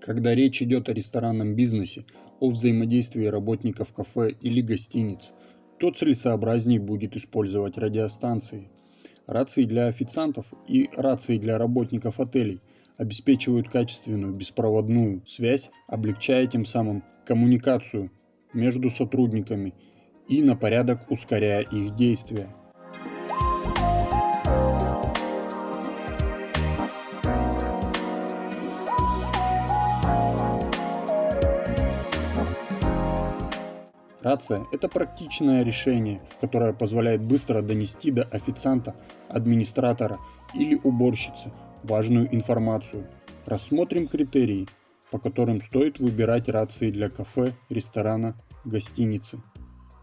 Когда речь идет о ресторанном бизнесе, о взаимодействии работников кафе или гостиниц, то целесообразнее будет использовать радиостанции. Рации для официантов и рации для работников отелей обеспечивают качественную беспроводную связь, облегчая тем самым коммуникацию между сотрудниками и на порядок ускоряя их действия. Рация – это практичное решение, которое позволяет быстро донести до официанта, администратора или уборщицы важную информацию. Рассмотрим критерии, по которым стоит выбирать рации для кафе, ресторана, гостиницы.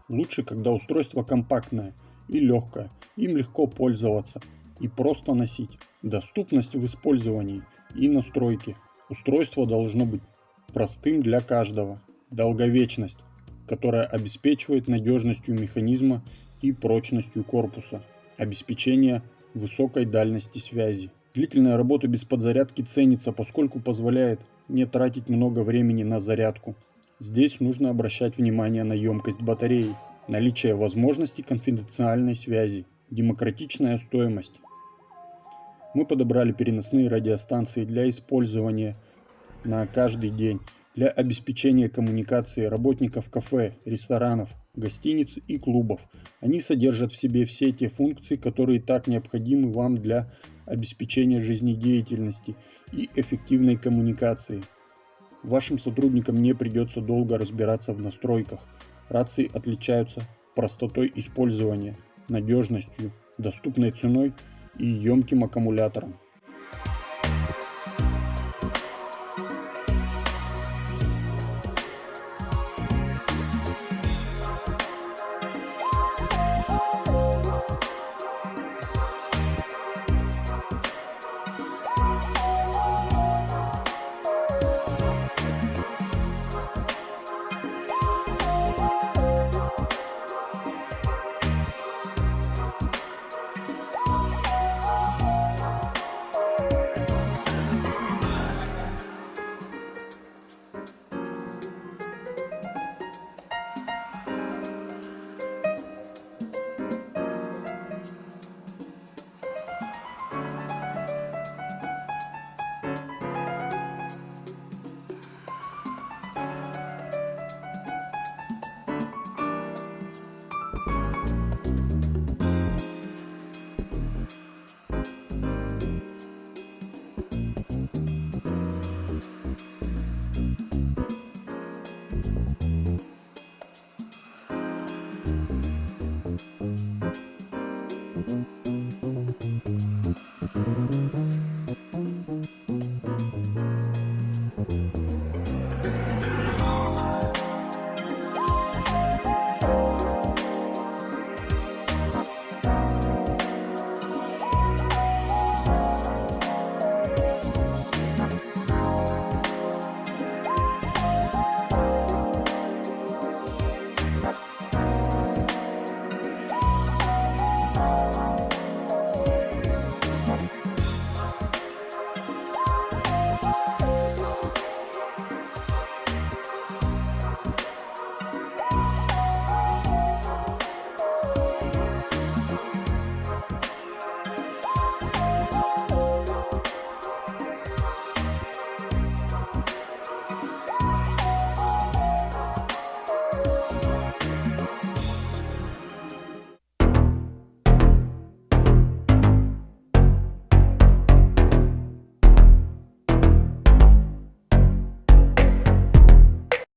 Лучше, когда устройство компактное и легкое, им легко пользоваться и просто носить. Доступность в использовании и настройки. Устройство должно быть простым для каждого. Долговечность которая обеспечивает надежностью механизма и прочностью корпуса, обеспечение высокой дальности связи. Длительная работа без подзарядки ценится, поскольку позволяет не тратить много времени на зарядку. Здесь нужно обращать внимание на емкость батареи, наличие возможности конфиденциальной связи, демократичная стоимость. Мы подобрали переносные радиостанции для использования на каждый день для обеспечения коммуникации работников кафе, ресторанов, гостиниц и клубов. Они содержат в себе все те функции, которые так необходимы вам для обеспечения жизнедеятельности и эффективной коммуникации. Вашим сотрудникам не придется долго разбираться в настройках. Рации отличаются простотой использования, надежностью, доступной ценой и емким аккумулятором.